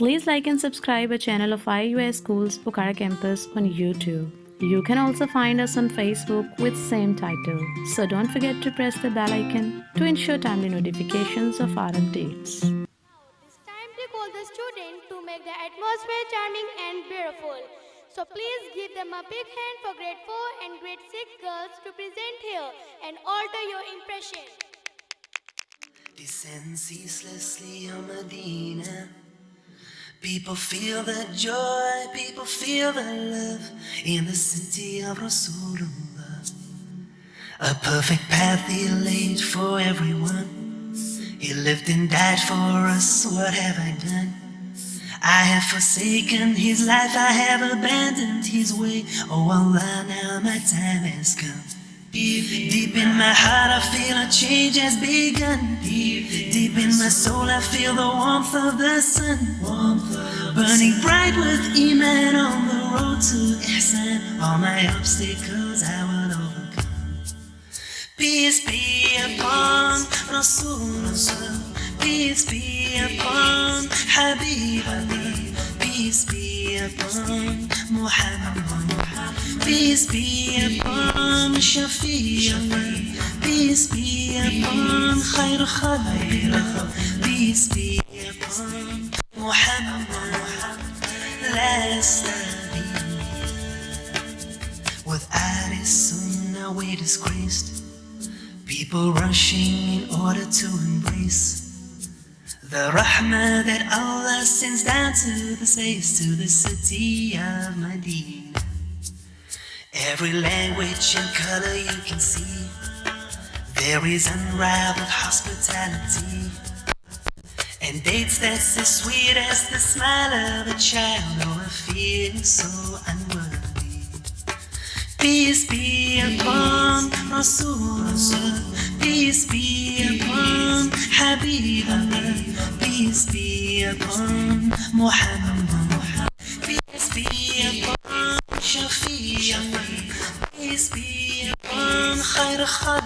Please like and subscribe our channel of IUS Schools Pokhara Campus on YouTube. You can also find us on Facebook with same title. So don't forget to press the bell icon to ensure timely notifications of our updates. It's time to call the student to make the atmosphere charming and beautiful. So please give them a big hand for grade 4 and grade 6 girls to present here and alter your impression. Descend ceaselessly on Medina. People feel the joy, people feel the love in the city of Rasulullah. A perfect path he laid for everyone. He lived and died for us, what have I done? I have forsaken his life, I have abandoned his way. Oh Allah, now my time has come. Deep in my heart, I feel a change has begun. Deep in my soul, I feel the warmth of the sun. Burning bright with Iman on the road to Ihsan. All my obstacles I will overcome. Peace be upon Rasulullah. Peace be upon Habibullah. Peace be upon Muhammad. Peace be upon Shafi'ullah. Peace be upon Khair Khalq. Peace be upon Muhammad. Last his sunnah we disgraced. People rushing in order to embrace the rahmah that Allah sends down to the slaves to the city of Medina. Every language and color you can see, there is unrivaled hospitality. And dates that's as sweet as the smile of a child, oh, I feel so unworthy. Peace be upon Rasulullah. Peace be upon Habibullah. Peace be upon Muhammad. Upon